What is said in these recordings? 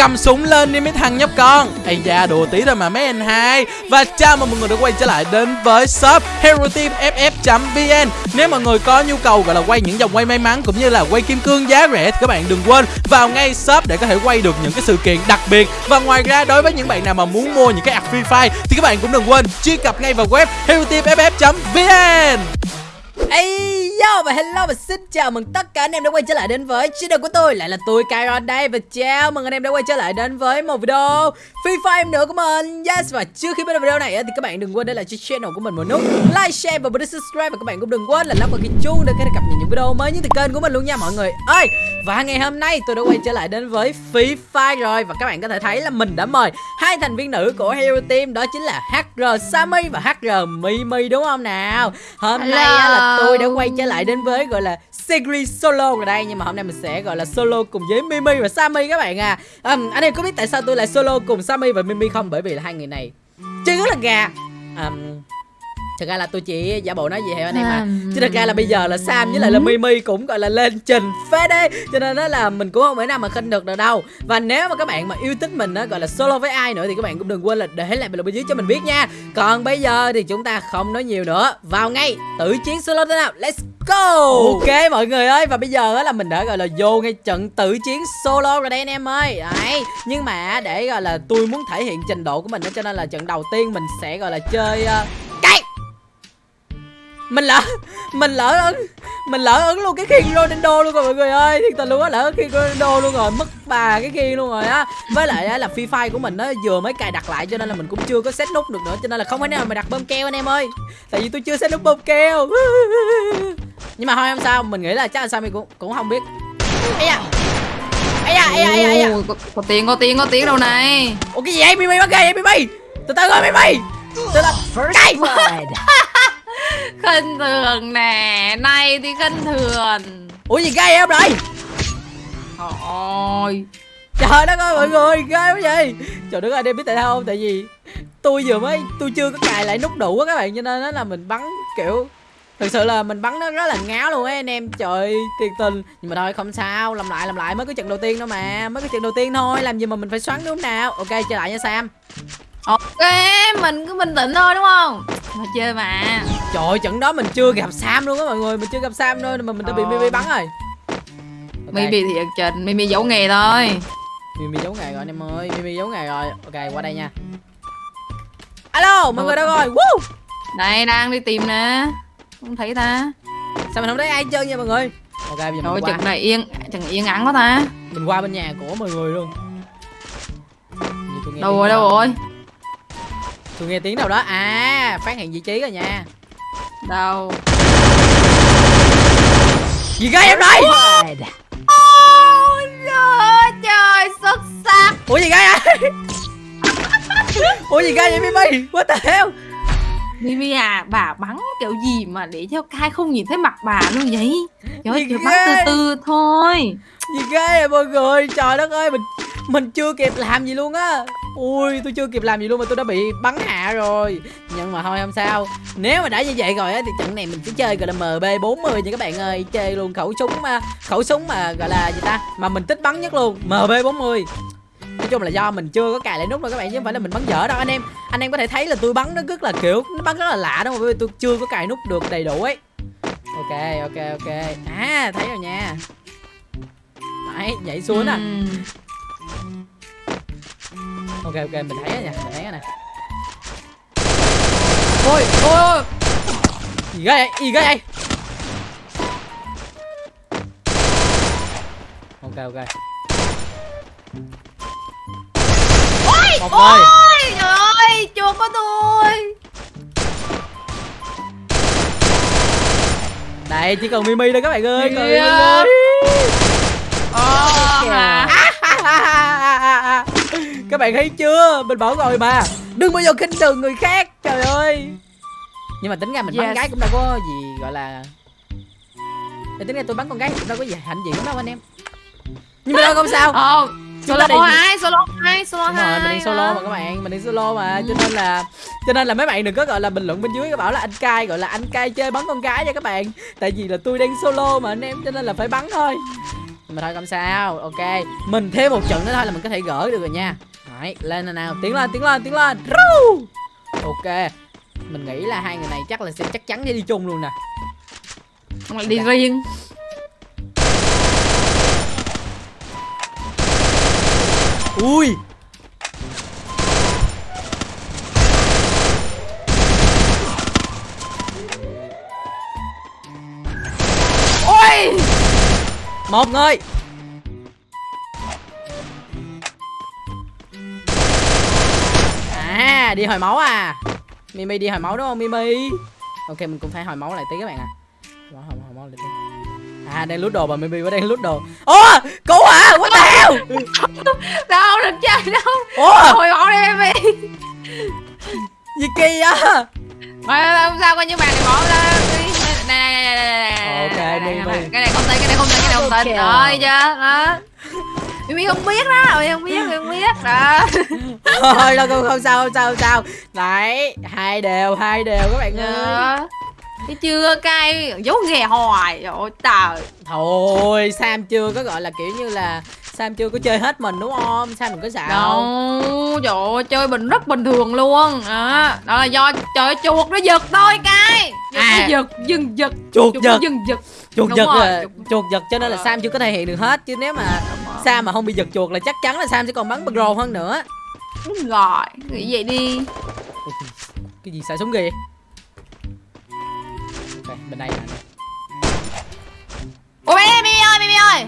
cầm súng lên đi mấy thằng nhóc con. Ây da, đùa tí thôi mà mấy anh hai. Và chào mừng mọi người đã quay trở lại đến với shop hero team ff vn nếu mọi người có nhu cầu gọi là quay những dòng quay may mắn cũng như là quay kim cương giá rẻ thì các bạn đừng quên vào ngay shop để có thể quay được những cái sự kiện đặc biệt. Và ngoài ra, đối với những bạn nào mà muốn mua những cái app free fire thì các bạn cũng đừng quên truy cập ngay vào web hero Ây yo và hello và xin chào mừng tất cả anh em đã quay trở lại đến với channel của tôi. Lại là tôi Kyron đây và chào mừng anh em đã quay trở lại đến với một video Free Fire nữa của mình. Yes và trước khi bắt đầu video này thì các bạn đừng quên để lại cho channel của mình một nút Like, share và bấm subscribe. Và các bạn cũng đừng quên là lắp vào cái chuông để có thể cập nhật những video mới nhất từ kênh của mình luôn nha mọi người. Ơi và ngày hôm nay tôi đã quay trở lại đến với Free Fire rồi. Và các bạn có thể thấy là mình đã mời hai thành viên nữ của Hero Team. Đó chính là HR Sammy và HR Mimi đúng không nào? Hôm nay á là tôi đã quay trở lại đến với gọi là series solo ở đây. Nhưng mà hôm nay mình sẽ gọi là solo cùng với Mimi và Sammy các bạn à. Um, anh em có biết tại sao tôi lại solo cùng Sammy và Mimi không? Bởi vì là hai người này chơi rất là gà. Um, thật ra là tôi chỉ giả bộ nói gì hả anh em mà chứ thật ra là bây giờ là sam với lại là mimi cũng gọi là lên trình phết đấy cho nên đó là mình cũng không thể nào mà khinh được được đâu. Và nếu mà các bạn mà yêu thích mình đó gọi là solo với ai nữa thì các bạn cũng đừng quên là để lại bình luận bên dưới cho mình biết nha. Còn bây giờ thì chúng ta không nói nhiều nữa. Vào ngay tử chiến solo thế nào. Let's go! Ok. Mọi người ơi. Và bây giờ là mình đã gọi là vô ngay trận tử chiến solo rồi đây anh em ơi. Đấy. Nhưng mà để gọi là tôi muốn thể hiện trình độ của mình đó cho nên là trận đầu tiên mình sẽ gọi là chơi uh, mình lỡ mình lỡ ấn mình lỡ ấn luôn cái khiên Ronaldo luôn rồi mọi người ơi. Thiệt tình luôn á lỡ ấn khiên Ronaldo luôn rồi mất bà cái khiên luôn rồi á. Với lại á, là free fire của mình nó vừa mới cài đặt lại cho nên là mình cũng chưa có set nút được nữa cho nên là không thể nào mà đặt bơm keo anh em ơi. Tại vì tôi chưa set nút bơm keo. Nhưng mà thôi không sao mình nghĩ là chắc là sao mình cũng cũng không biết. Ấy da ấy da ấy da ấy Ồ, có, có tiếng có tiếng có tiếng đâu này. Ủa cái gì vậy? Mimi bắt ghê vậy mimi? Từ từ rồi mimi. Từ từ. Cái khinh thường nè này thì khinh thường. Ủa gì gai em rồi thôi trời đất ơi mọi người ghê quá vậy. Trời đất ơi em biết tại sao không? Tại vì tôi vừa mới tôi chưa có cài lại nút đủ á các bạn cho nên đó là mình bắn kiểu thực sự là mình bắn nó rất là ngáo luôn ấy anh em. Trời tuyệt tình. Nhưng mà thôi không sao làm lại làm lại mới có trận đầu tiên thôi mà mới có trận đầu tiên thôi làm gì mà mình phải xoắn đúng nào. Ok chơi lại nha sam. Ok mình cứ bình tĩnh thôi đúng không mà chơi mà. Trời ơi, trận đó mình chưa gặp sam luôn á mọi người mình chưa gặp sam thôi mà mình đã bị Ờ. mimi bắn rồi. Ok. Mimi thì trình Mimi giấu nghề thôi. Mimi giấu nghề rồi anh em ơi Mimi giấu nghề rồi. Ok qua đây nha. Alo mọi người đâu rồi? Woo! Đây đang đi tìm nè. Không thấy ta. Sao mình không thấy ai trơn nha mọi người? Ok bây giờ mình qua. này yên chừng yên ắng quá ta. Mình qua bên nhà của mọi người luôn. Đâu rồi đâu rồi Tôi nghe tiếng đâu đó. À phát hiện vị trí rồi nha. Đâu? Gì gai em đây? Ôi trời trời xuất sắc. Ủa gì gai ai Ủa gì gai vậy Mimi? What the hell? Mimi à bà bắn kiểu gì mà để cho Kai không nhìn thấy mặt bà luôn vậy? Trời ơi bắn từ từ thôi. Gì gai vậy mọi người? Trời đất ơi mình mình chưa kịp làm gì luôn á ui tôi chưa kịp làm gì luôn mà tôi đã bị bắn hạ rồi. Nhưng mà thôi không sao. Nếu mà đã như vậy rồi á thì trận này mình sẽ chơi gọi là mb 40 nha các bạn ơi. Chơi luôn khẩu súng mà khẩu súng mà gọi là gì ta? Mà mình thích bắn nhất luôn mb 40 nói chung là do mình chưa có cài lại nút đâu các bạn chứ không phải là mình bắn dở đâu. Anh em anh em có thể thấy là tôi bắn nó rất là kiểu nó bắn rất là lạ đó mà bởi vì tôi chưa có cài nút được đầy đủ ấy. Ok ok ok. À thấy rồi nha. Đấy, nhảy xuống à. nè ok ok mình thấy rồi nha mình thấy rồi nè. Ôi ôi ôi. Gì ghê vậy? Gì ghê vậy? Ok ok. Một rồi ôi trời ơi chuột của tôi. Đây chỉ còn mimi thôi các bạn ơi Kìa. Mimi ơi. Bạn thấy chưa? Mình bảo rồi mà. Đừng bao giờ khinh thường người khác trời ơi. Nhưng mà tính ra mình bắn Yes. gái cũng đâu có gì gọi là Để tính ra tôi bắn con gái cũng đâu có gì hạnh diện lắm đâu anh em. Nhưng mà đâu không sao. Ờ, Chúng solo đi- hai solo hai solo Đúng rồi, hai mình đi solo mà các bạn, mình đi solo mà cho nên là cho nên là mấy bạn đừng có gọi là bình luận bên dưới cái bảo là anh cai gọi là anh cai chơi bắn con gái nha các bạn. Tại vì là tôi đang solo mà anh em cho nên là phải bắn thôi. Mà thôi không sao ok. Mình thêm một trận nữa thôi là mình có thể gỡ được rồi nha Đấy, lên nào nào. Tiến lên tiến lên tiến lên. Ok. Mình nghĩ là hai người này chắc là sẽ chắc chắn sẽ đi chung luôn nè. Không lại đi riêng. Ui. Ôi. Một người à đi hồi máu à mimi đi hồi máu đúng không mimi ok mình cũng phải hồi máu lại tí các bạn à hồi hồi hồi máu lại tí à đang lút đồ bà mimi vẫn đang lút đồ ủa cứu hả what the hell Đâu được chơi đâu ủa Hồi máu đi baby gì kỳ á Mà không sao coi như bạn này bỏ ra đi Này này này này này Ok, này, này, này. Cái này không tin, cái này không tin, cái này không tin Ok. Rồi chưa, đó Mimi không biết đó, Mimi không biết, Mimi không biết. Đó. Thôi đâu không, không sao không sao không sao. Đấy hai đều hai đều các bạn ơi. Thấy chưa, cay, dấu ghè hoài Trời ơi, trời. Thôi sam chưa có gọi là kiểu như là sam chưa có chơi hết mình đúng không? Sam đừng có xạo. Đâu, trời ơi, chơi bình rất bình thường luôn. Đó, đó là do trời chuột nó giật thôi cay Chuột À. nó giật, dừng giật. Chuột nó giật. dừng giật. Chuột Đúng giật rồi, chuột- chuột giật cho nên là sam chưa có thể hiện được hết chứ nếu mà sam mà không bị giật chuột là chắc chắn là sam sẽ còn bắn pro hơn nữa. Đúng rồi, nghĩ vậy đi. Cái gì xài súng vậy? ok bên đây nè. Ủa Mimi, Mimi ơi, Mimi ơi.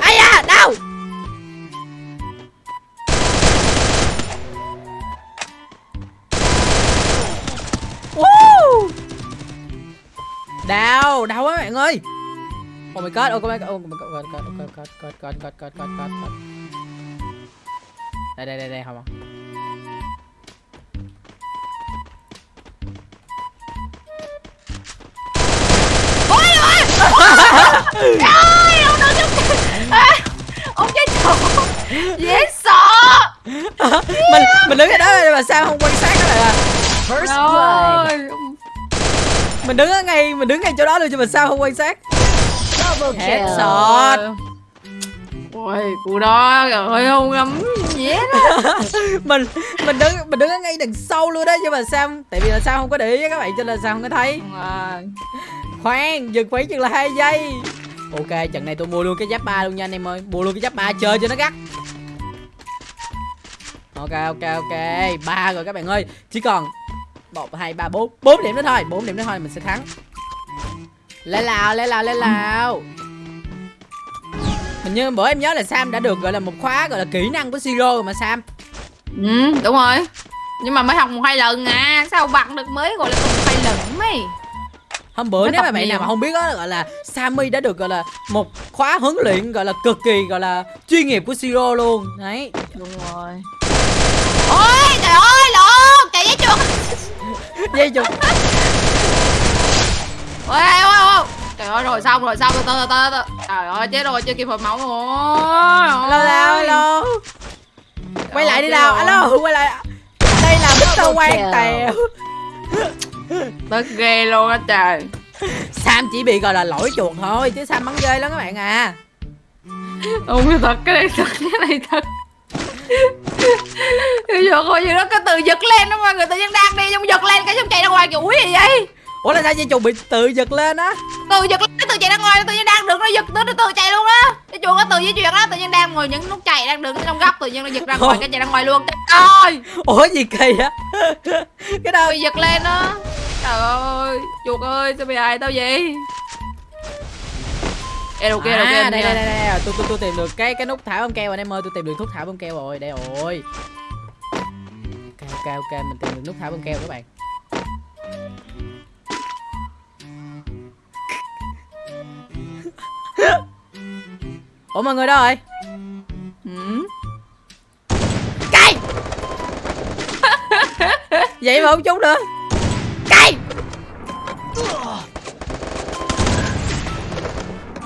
Ai da đau. Đau đau quá bạn ơi oh my god oh my god oh my god god god god god god god god god god god đây đây đây đây không Ôi ôi Ôi, ông đừng giúp à, Ông chết chuột Dễ sợ mình mình đứng ở đó mà sao không quan sát đó là First blood. Rồi mình đứng ở ngay mình đứng ngay chỗ đó luôn nhưng mà sao không quan sát Double kill. Headshot. Ôi, cụ đó ngắm gì hết á mình mình đứng mình đứng ở ngay đằng sau luôn đó nhưng mà sao tại vì là sao không có để ý các bạn cho nên là sao không có thấy. À, khoan dừng khoảng chừng là hai giây. Ok trận này tôi mua luôn cái giáp ba luôn nha anh em ơi. Mua luôn cái giáp ba chơi cho nó gắt. Ok ok ok. Ba rồi các bạn ơi. Chỉ còn một hai ba bốn. Bốn điểm nữa thôi. Bốn điểm nữa thôi mình sẽ thắng lên lào lên lào lên lào. Hình như bữa em nhớ là sam đã được gọi là một khóa gọi là kỹ năng của siro mà sam. Ừ, đúng rồi. Nhưng mà mới học một hai lần à. Sao bằng được mới gọi là từng hai lần mấy hôm bữa Nó nếu mà bạn nào mà không biết đó gọi là Sammy đã được gọi là một khóa huấn luyện gọi là cực kỳ gọi là chuyên nghiệp của Siro luôn. Đấy. Đúng rồi. Ôi trời ơi lộn Chạy với chuột dây chục Ôi ôi ôi ôi Trời ơi rồi xong rồi xong từ từ từ Trời ơi chết rồi chưa kịp hồi máu rồi alo alo alo. Quay lại đi nào. alo quay lại. Đây là Mr. Quang Tèo. Tức ghê luôn á trời. Sam chỉ bị gọi là lỗi chuột thôi chứ Sam bắn ghê lắm các bạn à. Không cái thật. Cái này thật cái này thật. Cái chuột hồi gì đó cái từ giật lên đó mà người tự nhiên đang đi xong giật lên cái xong chạy ra ngoài kiểu úi gì vậy ủa là sao dây chục bị tự giật lên á? Từ giật lên từ chạy ra ngoài tự nhiên đang được nó giật tới nó từ chạy luôn á. Cái chuột nó từ di chuyển á tự nhiên đang ngồi những nút chạy đang đứng trong góc tự nhiên nó giật ra ngoài cái chạy ra ngoài luôn. Trời ơi! Ủa gì kỳ á? Cái đâu bị giật lên đó trời ơi chuột ơi sao bị hại tao vậy? Ê đầu kia đầu kia đây đây đây đây tôi tôi tôi tìm được cái cái nút thả bông keo anh em ơi tôi tìm được thuốc thả bông keo rồi đây rồi. Ok ok ok mình tìm được nút thả bông keo các bạn ủa mọi người đâu rồi ừ. cay vậy mà không trúng nữa cay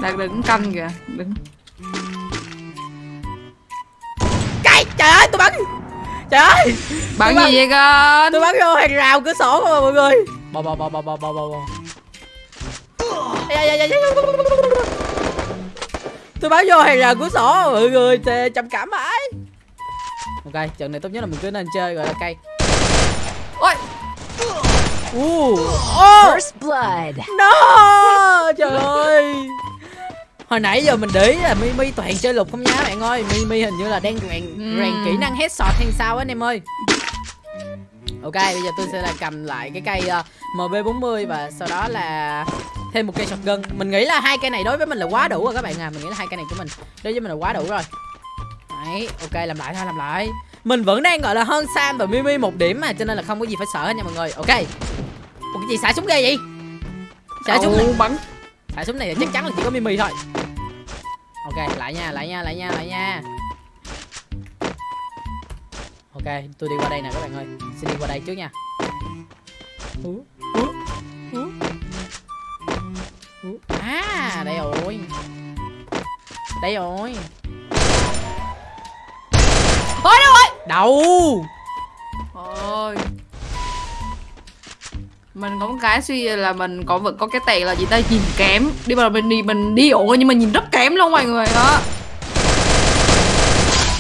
đang đứng canh kìa đứng cay trời ơi tôi bắn trời ơi bắn Tôi gì vậy con tôi bắn vô hàng rào cửa sổ không à mọi người bò bò bò bò bò bò bò tôi báo vô hàng rào của sổ mọi người thì trầm cảm mãi. Ok trận này tốt nhất là mình cứ nên chơi gọi là cây ôi! Uh. oh, First blood. no! Trời ơi! Hồi nãy giờ mình để ý là mimi toàn chơi lục không nhá bạn ơi. Mimi hình như là đang rèn rèn kỹ năng headshot hay sao á anh em ơi ok bây giờ tôi sẽ là cầm lại cái cây uh, mb 40 và sau đó là thêm một cây shotgun mình nghĩ là hai cây này đối với mình là quá đủ rồi các bạn à. Mình nghĩ là hai cây này của mình đối với mình là quá đủ rồi. Đấy ok làm lại thôi làm lại. Mình vẫn đang gọi là hơn sam và mimi một điểm mà cho nên là không có gì phải sợ hết nha mọi người. Ok. Ủa cái gì xả súng ghê vậy? Xả súng này. Bắn. Xả súng này là chắc chắn là chỉ có mimi thôi. Ok lại nha lại nha lại nha lại nha ok tôi đi qua đây nè các bạn ơi. Xin đi qua đây trước nha. À đây rồi. Đây rồi. Ôi đâu ơi đâu? Ôi. Mình có một cái suy là mình có vẫn có cái tệ là gì ta nhìn kém. Đi vào mình đi mình đi ổ nhưng mà nhìn rất kém luôn mọi người đó.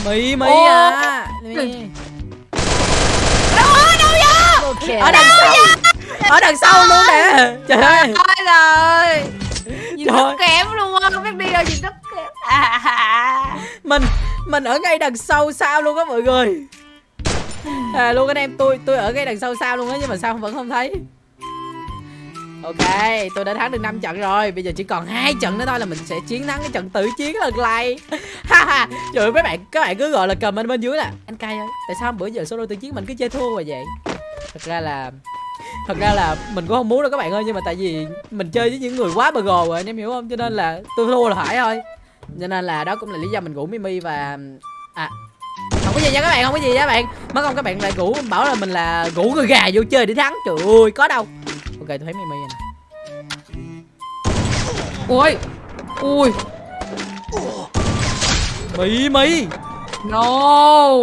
Mì Ô. à mì. Ở đằng sau. Ở đằng sau luôn nè. Trời ơi. Trời nhìn Trời. rất kém luôn á. Không biết đi đâu nhìn rất kém. À, mình mình ở ngay đằng sau sao luôn á mọi người. À luôn anh em tôi tôi ở ngay đằng sau sao luôn á nhưng mà sao vẫn không thấy. Ok tôi đã thắng được 5 trận rồi. Bây giờ chỉ còn hai trận nữa thôi là mình sẽ chiến thắng cái trận tử chiến lần này. Ha ha. Trời ơi mấy bạn các bạn cứ gọi là comment bên dưới là anh cay ơi tại sao bữa giờ solo tử chiến mình cứ chơi thua rồi vậy thật ra là thật ra là mình cũng không muốn đâu các bạn ơi, nhưng mà tại vì mình chơi với những người quá bờ gồ rồi, anh em hiểu không? Cho nên là tôi thua là phải thôi. Cho nên là đó cũng là lý do mình rủ mimi và à không có gì nha các bạn, không có gì nha các bạn. Mất không các bạn lại rủ, bảo là mình là rủ người gà vô chơi để thắng. Trời ơi, có đâu. Ok, tôi thấy mimi rồi nè. Ui ui. Mimi no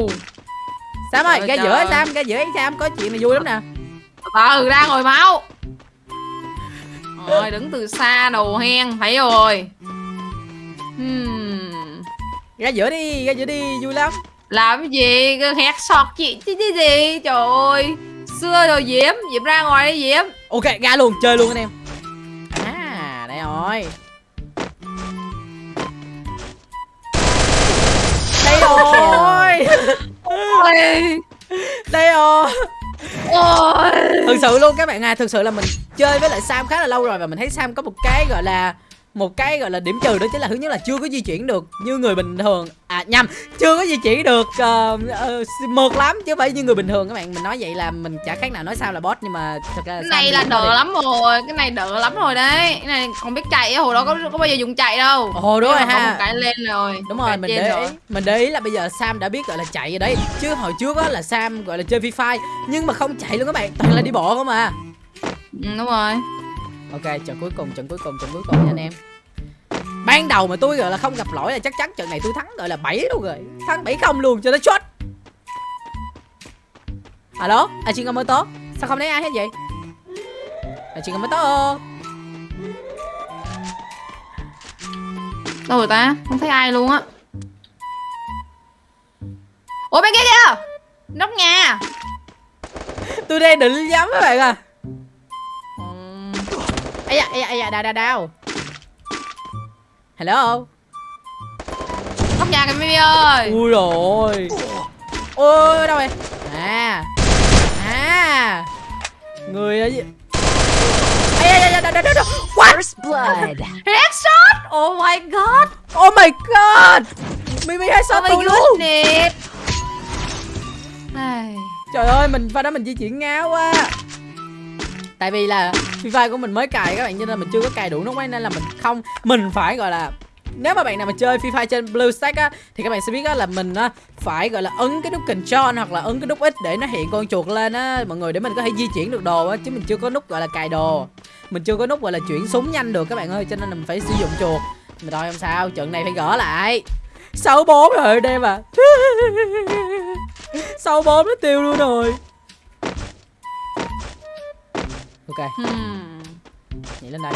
sam ơi ra giữa sam ra giữa sam có chuyện này vui lắm nè. Từ ra ngồi máu. Rồi đứng từ xa đầu hen thấy rồi. Hmm. ra giữa đi ra giữa đi vui lắm. Làm cái gì? Hét sọt chị chứ chứ gì trời ơi xưa rồi diễm diễm ra ngoài đi diễm. Ok ra luôn chơi luôn anh em. À đây rồi. Đây rồi ôi đây rồi. Ôi. Thực sự luôn các bạn à thực sự là mình chơi với lại sam khá là lâu rồi và mình thấy sam có một cái gọi là một cái gọi là điểm trừ đó chính là thứ nhất là chưa có di chuyển được như người bình thường. À nhầm chưa có di chuyển được uh, uh, mượt lắm chứ không phải như người bình thường các bạn. Mình nói vậy là mình chả khác nào nói sao là boss nhưng mà thật ra cái này là đỡ lắm rồi cái này đỡ lắm rồi đấy. Cái này còn biết chạy á, hồi đó có có bao giờ dùng chạy đâu. Ồ đúng rồi ha. một cái lên rồi đúng rồi mình để rồi. ý mình để ý là bây giờ sam đã biết gọi là chạy rồi đấy. Chứ hồi trước á là sam gọi là chơi free fire nhưng mà không chạy luôn các bạn toàn là đi bộ không à. Ừ, đúng rồi ok trận cuối cùng trận cuối cùng trận cuối cùng nha anh em. Ban đầu mà tôi gọi là không gặp lỗi là chắc chắn trận này tôi thắng gọi là 7 luôn rồi. Thắng 7 không luôn cho nó chốt. Alo à chị mới tốt sao không thấy ai hết vậy? À chị mới tốt đâu rồi ta? Không thấy ai luôn á. Ủa bên kia kìa. Nóc nhà. Tôi đang định nhắm các bạn à ây da ây da ây da đau đau đau. Hello? Nóc nhà kìa Mimi ơi. Ui rồi ôi đâu rồi à à. Người ở gì? Ây da da da da da da what? First blood. headshot oh my god. Oh my god. Mimi hay sao oh tôi luôn. trời ơi mình pha đó mình di chuyển ngáo quá tại vì là free fire của mình mới cài các bạn, cho nên mình chưa có cài đủ nút máy nên là mình không, mình phải, gọi là, nếu mà bạn nào mà chơi Free Fire trên BlueStack á, thì các bạn sẽ biết á là mình á phải, gọi là, ấn cái nút Control hoặc là ấn cái nút X để nó hiện con chuột lên á. Mọi người, để mình có thể di chuyển được đồ á, chứ mình chưa có nút, gọi là, cài đồ. Mình chưa có nút, gọi là, chuyển súng nhanh được các bạn ơi, cho nên là mình phải sử dụng chuột. Mà thôi, không sao, trận này phải gỡ lại. Sáu bốn rồi, đây mà. À sáu bốn nó tiêu luôn rồi ok. Hmm. nhảy lên đây.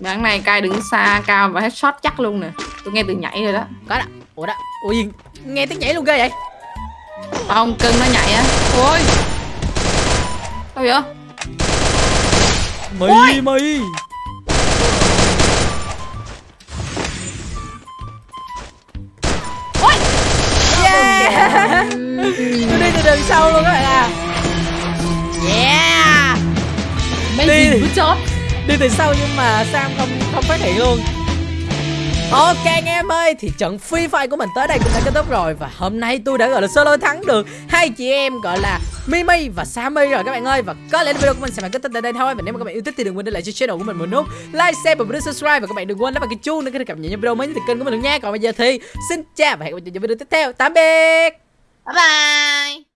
Bạn này cai đứng xa cao và headshot chắc luôn nè. Tôi nghe từ nhảy rồi đó. Có đó. Ủa đó. Ủa gì? Nghe tiếng nhảy luôn ghê vậy. Không cưng nó nhảy á. Ôi. Đâu vậy? Mì mì Đi. đi từ sau nhưng mà Sam không không phát hiện luôn. Ok anh em ơi thì trận Free Fire của mình tới đây cũng đã kết thúc rồi Và hôm nay tôi đã gọi là solo thắng được hai chị em gọi là Mimi và Sammy rồi các bạn ơi. Và có lẽ video của mình sẽ phải kết thúc tại đây thôi. Và nếu mà các bạn yêu thích thì đừng quên để lại cho channel của mình một nút Like, share và bấm subscribe. Và các bạn đừng quên vào cái chuông để có thể cập nhật những video mới nhất từ kênh của mình nha. Còn bây giờ thì xin chào và hẹn gặp lại trong video tiếp theo. Tạm biệt. Bye bye